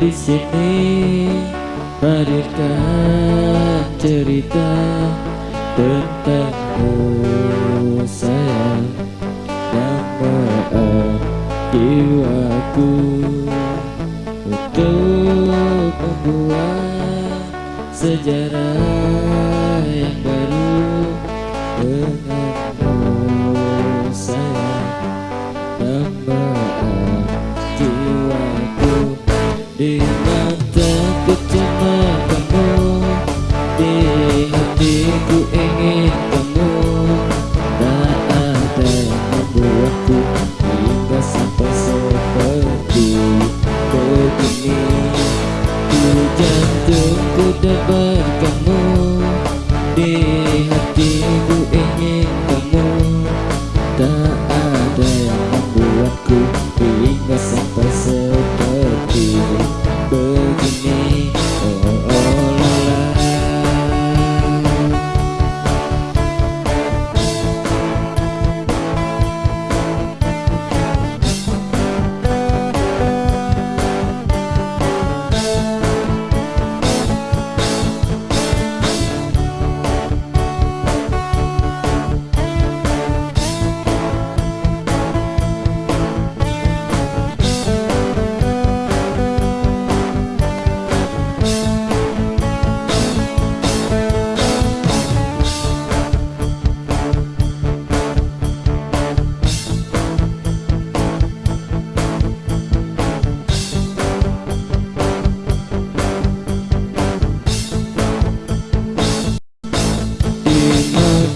Di sini. Hadirkan cerita tentangmu sayang. Nama jiwaku untuk membuat sejarah yang baru di mataku cuma kamu di hatiku ingin kamu. Tak ada yang membuatku hingga sampai seperti begini. Di jantungku dapat kamu di hatiku ingin kamu. Tak ada yang membuatku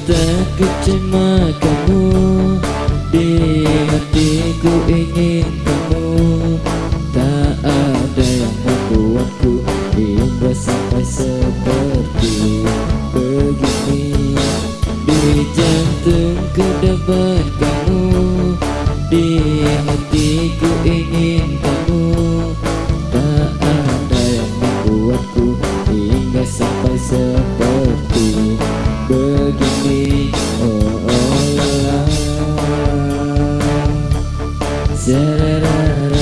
mataku cuma kamu Di hatiku ingin kamu. Tak ada yang membuatku Hingga sampai seperti begini. Di jantungku dapat kamu Di hatiku ingin kamu. Tak ada yang membuatku Hingga sampai seperti Da, da, da,